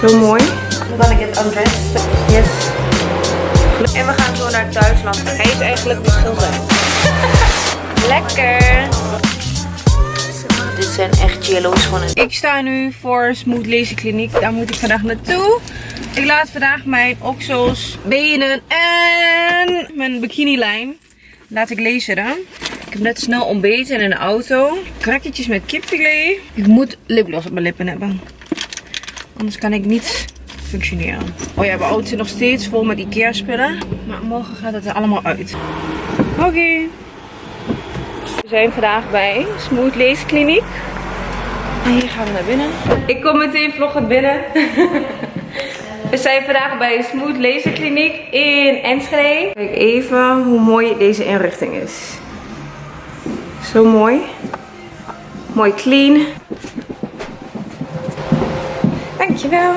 Zo mooi. I'm gonna get undressed. Yes. En we gaan zo naar Duitsland. Hij is eigenlijk de schilder. Lekker. Dit zijn echt jello's schoenen. Ik sta nu voor Smooth Lazy Kliniek. Daar moet ik vandaag naartoe. Ik laat vandaag mijn oksels, benen en mijn bikinilijn laat ik laseren. Ik heb net snel ontbeten in een auto. Krakjes met kipfilet. Ik moet lipgloss op mijn lippen hebben. Anders kan ik niet functioneren. Oh ja, mijn auto zit nog steeds vol met Ikea spullen. Maar morgen gaat het er allemaal uit. Oké. We zijn vandaag bij Smooth Lace Kliniek. En hier gaan we naar binnen. Ik kom meteen vloggen binnen. We zijn vandaag bij Smooth Laser Kliniek in Enschede. Kijk even hoe mooi deze inrichting is. Zo mooi. Mooi clean. Dankjewel.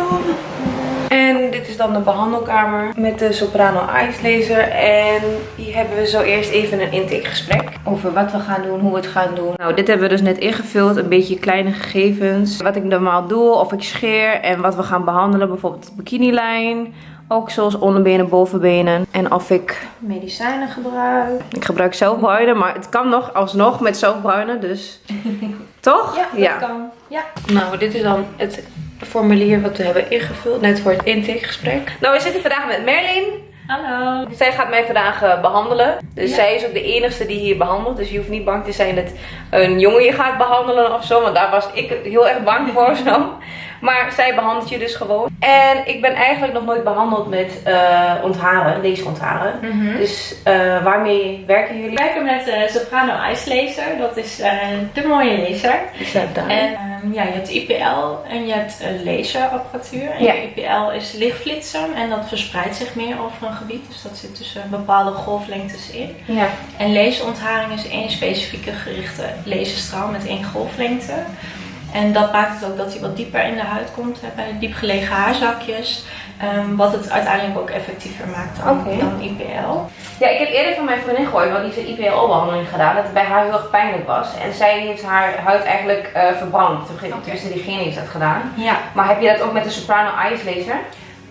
En dit is dan de behandelkamer met de Soprano Ice Laser. En hier hebben we zo eerst even een intakegesprek over wat we gaan doen, hoe we het gaan doen. Nou, dit hebben we dus net ingevuld. Een beetje kleine gegevens. Wat ik normaal doe, of ik scheer en wat we gaan behandelen. Bijvoorbeeld de bikinilijn. Ook zoals onderbenen, bovenbenen. En of ik medicijnen gebruik. Ik gebruik zelfbruinen, maar het kan nog alsnog met zelfbruinen. Dus toch? Ja, dat kan. Ja. Nou, dit is dan het formulier wat we hebben ingevuld. Net voor het intakegesprek. Nou, we zitten vandaag met Merlin. Hallo. Zij gaat mij vandaag eh, behandelen. Dus zij is ook de enige die hier behandelt. Dus je hoeft niet bang te zijn dat een jongen je gaat behandelen of zo. Want daar was ik heel erg bang voor zo. Maar zij behandelt je dus gewoon. En ik ben eigenlijk nog nooit behandeld met uh, ontharen, deze ontharen. Mhm. Dus uh, waarmee werken jullie? We werken met uh, Soprano Ice Laser. Dat is de mooie laser. Die staat daar. En um, ja, je hebt IPL en je hebt laserapparatuur. En Ja. je IPL is lichtflitsen en dat verspreidt zich meer over een gebied. Dus dat zit tussen bepaalde golflengtes in. Ja. En laserontharing is één specifieke gerichte laserstraal met één golflengte. En dat maakt het ook dat hij wat dieper in de huid komt, hè, bij de diep gelegen haarzakjes. Ehm, wat het uiteindelijk ook effectiever maakt dan, IPL. Ja, ik heb eerder van mijn vriendin gehoord, want die heeft een IPL-behandeling gedaan, dat het bij haar heel erg pijnlijk was. En zij heeft haar huid eigenlijk eh, verbrand. Tenminste, diegene heeft dat gedaan. Ja, Maar heb je dat ook met de Soprano Ice Laser?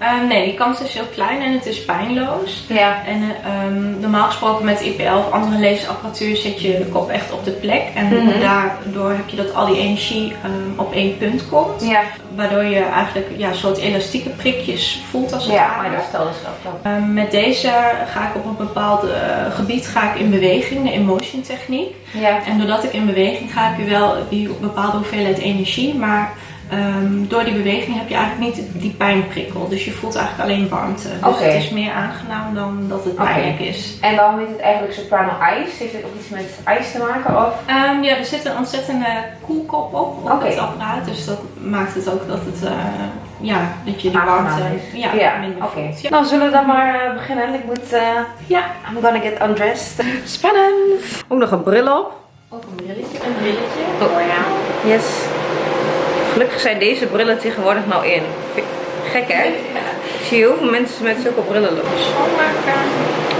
Ehm, nee, die kans is heel klein en het is pijnloos. Ja. En ehm, normaal gesproken met IPL of andere laserapparatuur zit je kop echt op de plek. En Mhm. daardoor heb je dat al die energie ehm, op één punt komt. Ja, Waardoor je eigenlijk ja, een soort elastieke prikjes voelt als het ja ware. maar dat stelde ze ook. Ehm, met deze ga ik op een bepaald eh, gebied ga ik in beweging, de emotion techniek. Ja. En doordat ik in beweging ga, heb je wel die bepaalde hoeveelheid energie. Maar ehm, door die beweging heb je eigenlijk niet die pijnprikkel. Dus je voelt eigenlijk alleen warmte. Dus het is meer aangenaam dan dat het pijnlijk is. En waarom heet het eigenlijk Soprano Ice? Heeft het ook iets met ijs te maken? Of? Ehm, ja, er zit een ontzettende koelkop op, op Oké. het apparaat. Dus dat maakt het ook dat het, eh, ja, dat je die warmte is. ja, Ja, minder oké. voelt. Ja. Nou, zullen we dan maar eh, beginnen? Ik moet, eh, ja, I'm gonna get undressed. Spannend! Ook nog een bril op. ook een brilletje. Een brilletje. Oh ja. Yes. Gelukkig zijn deze brillen tegenwoordig nou in. Gek hè? Ik zie heel veel mensen met zulke brillen lopen. Schoonmaken.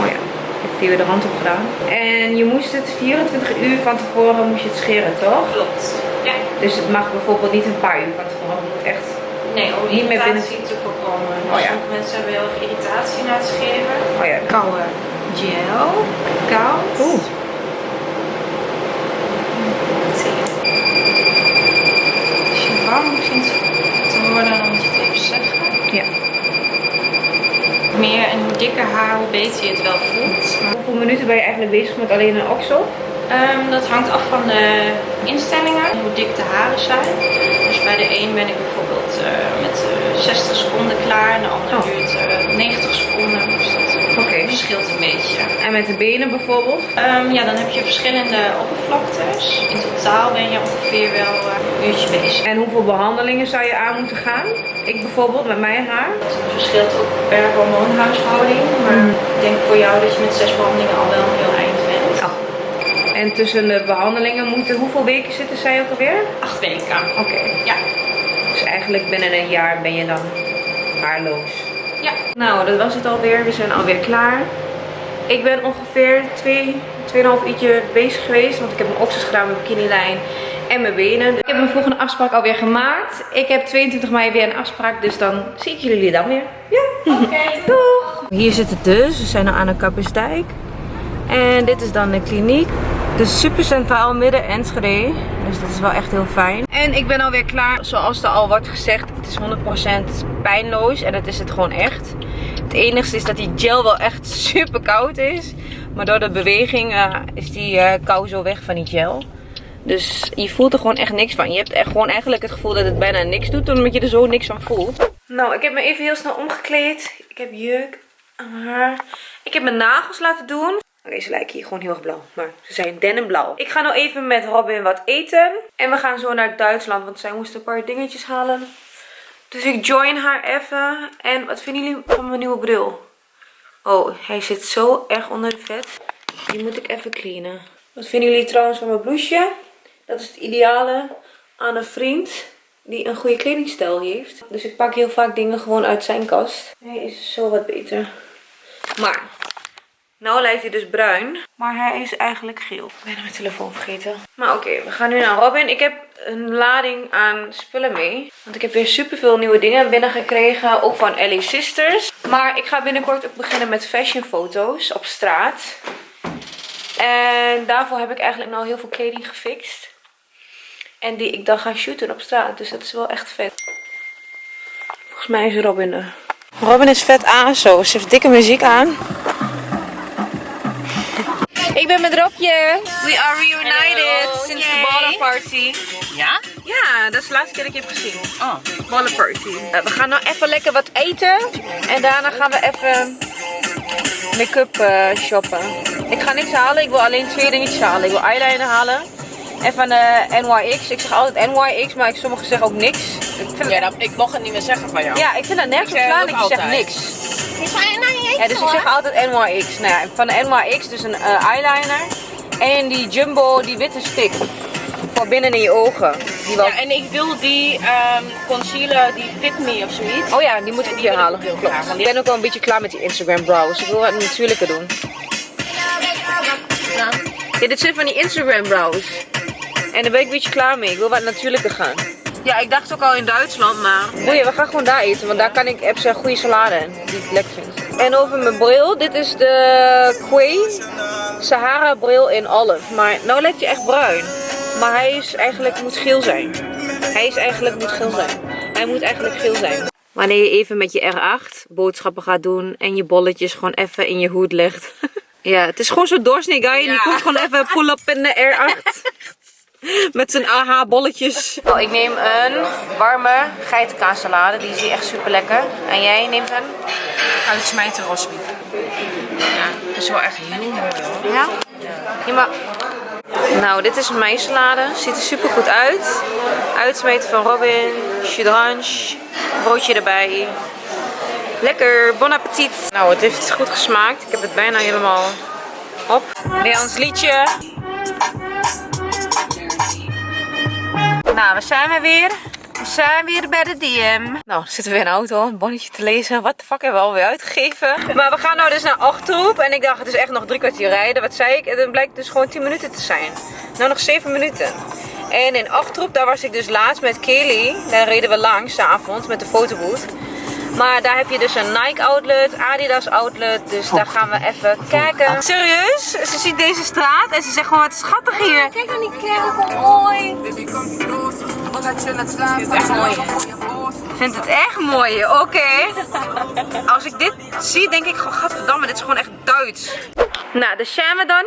Oh ja, ik heb hier weer de hand op gedaan. En je moest het 24 uur van tevoren moest je het scheren, toch? Klopt. Ja. Dus het mag bijvoorbeeld niet een paar uur van tevoren. Het moet echt... Nee, om Niet irritatie te voorkomen. Dus Oh ja. Sommige mensen hebben heel erg irritatie na het scheren. Oh ja. Koude gel. Koud. Oeh. Zie je. Als je warm begint te worden, dan moet je het even zeggen. Ja. Hoe meer en hoe dikker haar, hoe beter je het wel voelt. Maar, Hoeveel minuten ben je eigenlijk bezig met alleen een oksel? ehm, dat hangt af van de instellingen, hoe dik de haren zijn. Dus bij de een ben ik bijvoorbeeld eh, met eh, 60 seconden klaar en de ander Oh. duurt eh, 90 seconden. Dus dat verschilt een beetje. En met de benen bijvoorbeeld? Ehm, ja, dan heb je verschillende oppervlaktes. In totaal ben je ongeveer wel eh, een uurtje bezig. En hoeveel behandelingen zou je aan moeten gaan? Ik bijvoorbeeld met mijn haar. Het verschilt ook per hormoonhuishouding. Maar ik denk voor jou dat je met zes behandelingen al wel een heel eind bent. Oh. En tussen de behandelingen moeten hoeveel weken zitten zij ook alweer? Acht weken. Oké. Ja. Dus eigenlijk binnen een jaar ben je dan haarloos. Ja. Nou, dat was het alweer. We zijn alweer klaar. Ik ben ongeveer 2, 2,5 uurtje bezig geweest. Want ik heb mijn oksels gedaan met bikinilijn. En mijn benen. Ik heb mijn volgende afspraak alweer gemaakt. Ik heb 22 mei weer een afspraak, dus dan zie ik jullie dan weer. Ja, oké. Doeg! Hier zit het dus. We zijn nu aan de Kappersdijk. En dit is dan de kliniek. Dus super centraal midden Enschede. Dus dat is wel echt heel fijn. En ik ben alweer klaar. Zoals er al wordt gezegd, het is 100% pijnloos. En dat is het gewoon echt. Het enigste is dat die gel wel echt super koud is. Maar door de beweging uh, is die uh, kou zo weg van die gel. Dus je voelt er gewoon echt niks van. Je hebt echt gewoon eigenlijk het gevoel dat het bijna niks doet. Omdat je er zo niks van voelt. Nou, ik heb me even heel snel omgekleed. Ik heb jeuk aan haar. Ik heb mijn nagels laten doen. Deze lijken hier gewoon heel erg blauw. Maar ze zijn dennenblauw. Ik ga nou even met Robin wat eten. En we gaan zo naar Duitsland. Want zij moest een paar dingetjes halen. Dus ik join haar even. En wat vinden jullie van mijn nieuwe bril? Oh, hij zit zo erg onder de vet. Die moet ik even cleanen. Wat vinden jullie trouwens van mijn blouseje? Dat is het ideale aan een vriend die een goede kledingstijl heeft. Dus ik pak heel vaak dingen gewoon uit zijn kast. Hij is zo wat beter. Maar nou lijkt hij dus bruin. Maar hij is eigenlijk geel. Ik ben mijn telefoon vergeten. Maar oké, we gaan nu naar Robin. Ik heb een lading aan spullen mee. Want ik heb weer super veel nieuwe dingen binnengekregen. Ook van Ellie Sisters. Maar ik ga binnenkort ook beginnen met fashion foto's op straat. En daarvoor heb ik eigenlijk nou heel veel kleding gefixt. En die ik dan ga shooten op straat. Dus dat is wel echt vet. Volgens mij is Robin er. Robin is vet aan zo. Ze heeft dikke muziek aan. Ik ben met Robje. We are reunited sinds de ballenparty. Ja? Ja, dat is de laatste keer dat ik je heb gezien. Oh. Ballenparty. Uh, we gaan nou even lekker wat eten. En daarna gaan we even make-up uh, shoppen. Ik ga niks halen. Ik wil alleen twee dingetjes halen. Ik wil eyeliner halen. En van de NYX. Ik zeg altijd NYX, maar ik sommigen zeggen ook niks. Ik, vind ja, dat, ik mocht het niet meer zeggen van jou. Ja, ik vind dat nergens op slaan. Ik zeg niks. Ja, dus ik zeg altijd NYX. Nou ja, van de NYX dus een uh, eyeliner. En die Jumbo, die witte stick. Voor binnen in je ogen. Die wel... Ja, en ik wil die um, concealer, die Fit Me of zoiets. Oh ja, die moet ik hier halen. Klopt. Ik ben ook wel een beetje klaar met die Instagram brows. Ik wil wat natuurlijker doen. Ja. ja, dit zijn van die Instagram brows. En daar ben ik een beetje klaar mee. Ik wil wat natuurlijker gaan. Ja, ik dacht ook al in Duitsland, maar... Boeien, we gaan gewoon daar eten, want daar kan ik, heb ze een goede salade in, die ik lekker vind. En over mijn bril, dit is de Quay Sahara bril in olive. Maar nou lijkt hij echt bruin. Maar hij is eigenlijk, moet geel zijn. Hij is eigenlijk, moet geel zijn. Hij moet eigenlijk geel zijn. Wanneer je even met je R8 boodschappen gaat doen en je bolletjes gewoon even in je hoed legt. ja, het is gewoon zo doorsnee guy en die komt gewoon even pull-up in de R8. Met zijn AH bolletjes. Oh, ik neem een warme geitenkaassalade. Die is echt super lekker. En jij neemt een? Uitsmijten rosbief. Ja, dat is wel echt heel mooi hoor. Ja? Ja, maar... Nou, dit is mijn salade. Ziet er super goed uit. Uitsmeten van Robin. Chudrange. Broodje erbij. Lekker, bon appetit. Nou, het heeft goed gesmaakt. Ik heb het bijna helemaal op. Weer ons liedje. Nou, we zijn we weer. We zijn weer bij de DM. Nou, zitten we weer in de auto, een bonnetje te lezen. Wat de fuck hebben we alweer uitgegeven? Maar we gaan nou dus naar Achterhoek. En ik dacht, het is echt nog drie kwartier rijden. Wat zei ik? En dan blijkt dus gewoon 10 minuten te zijn. Nou, nog 7 minuten. En in Achterhoek, daar was ik dus laatst met Kelly. Daar reden we langs, s'avonds, met de fotoboot. Maar daar heb je dus een Nike outlet, Adidas outlet. Dus daar gaan we even kijken. Serieus? Ze ziet deze straat en ze zegt gewoon wat schattig hier. Kijk dan die kerk, mooi. Vindt het echt mooi? Oké. Als ik dit zie, denk ik gewoon, gadverdamme, dit is gewoon echt Duits. Nou, zijn we dan.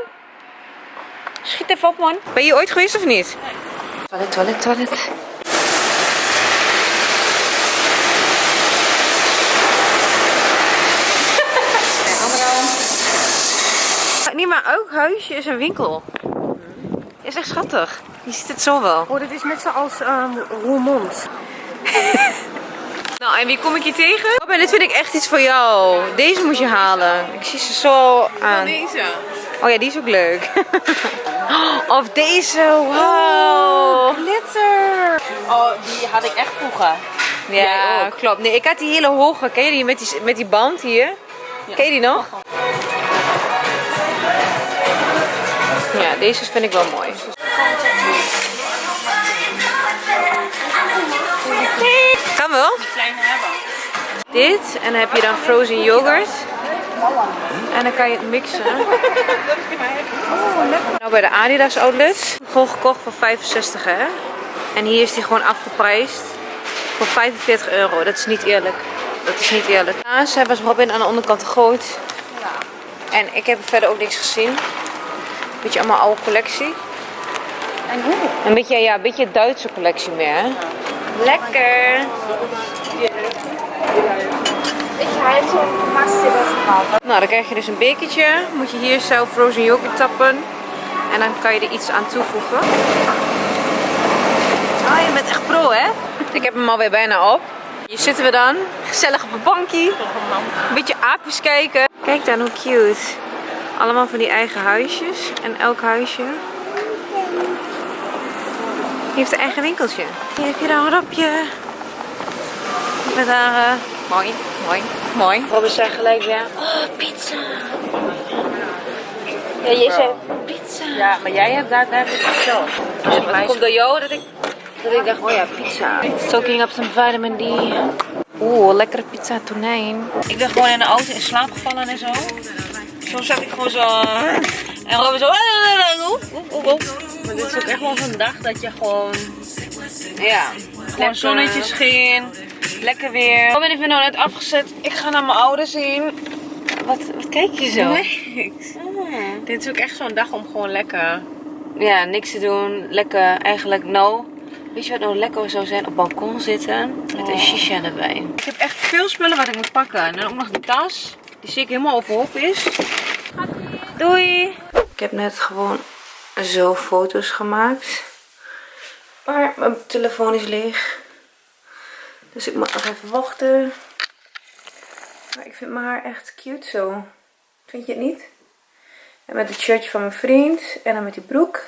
Schiet even op, man. Ben je ooit geweest of niet? Toilet, toilet, toilet. niet maar elk huisje is een winkel. Is echt schattig. Je ziet het zo wel. Oh, dit is net zoals um, Roermond. nou, en wie kom ik hier tegen? Oh, dit vind ik echt iets voor jou. Deze moet je halen. Ik zie ze zo aan. Deze. Oh ja, die is ook leuk. of deze, wow. Oh, glitter. Oh, die had ik echt vroeger. Ja, klopt. Nee, ik had die hele hoge. Ken je die met die, met die band hier? Ja. Ken je die nog? Ja, deze vind ik wel mooi. Kan wel. Dit, en dan heb je dan frozen yoghurt. En dan kan je het mixen. Nou, bij de Adidas outlet. Gewoon gekocht voor 65 hè. En hier is die gewoon afgeprijsd voor 45 euro. Dat is niet eerlijk. Dat is niet eerlijk. Ze hebben ze Robin aan de onderkant groot. En ik heb verder ook niks gezien. Beetje allemaal oude collectie. En hoe? Een beetje, ja, een beetje Duitse collectie meer hè. Lekker. Nou, dan krijg je dus een bekertje. Moet je hier zelf frozen yoghurt tappen. En dan kan je er iets aan toevoegen. Ah, je bent echt pro, hè? Ik heb hem alweer bijna op. Hier zitten we dan. Gezellig op een bankje. Een beetje aapjes kijken. Kijk dan hoe cute. Allemaal van die eigen huisjes. En elk huisje heeft een eigen winkeltje. Hier heb je dan een rapje. Met haar... eh, mooi, mooi, mooi. Robin zei gelijk weer... Oh, pizza. Ja, jij zei pizza. Ja, maar jij hebt daar, daar heb ik het zelf. Het komt door jou dat ik, dat ik dacht, oh ja, pizza. Soaking up some vitamin D. Oeh, lekkere pizza tonijn. Ik ben gewoon in de auto in slaap gevallen en zo. Soms zat ik gewoon zo... En Robin zo... Oep, oep, oep. Maar dit is ook echt wel zo'n dag dat je gewoon... Ja, gewoon zonnetje scheen. Lekker weer. Robin heeft me nou net afgezet. Ik ga naar mijn ouders heen. Wat, wat kijk je zo? Dit is ook echt zo'n dag om gewoon lekker... Ja, niks te doen. Lekker, eigenlijk nou. Weet je wat nou lekker zou zijn? Op balkon zitten. Met een shisha erbij. Ik heb echt veel spullen wat ik moet pakken. En dan ook nog die tas. Die zie ik helemaal overhoop is. Doei! Ik heb net gewoon zo foto's gemaakt. Maar mijn telefoon is leeg. Dus ik moet nog even wachten. Maar ik vind mijn haar echt cute zo. Vind je het niet? En met het shirtje van mijn vriend. En dan met die broek.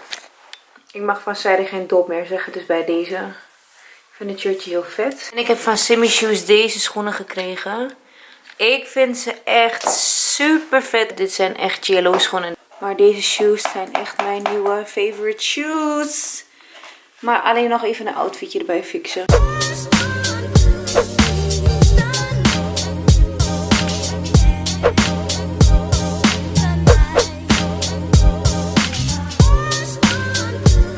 Ik mag van zijde geen dop meer zeggen, dus bij deze. Ik vind het shirtje heel vet. En ik heb van Simmy Shoes deze schoenen gekregen. Ik vind ze echt super vet. Dit zijn echt yellow schoenen. Maar deze shoes zijn echt mijn nieuwe favorite shoes. Maar alleen nog even een outfitje erbij fixen.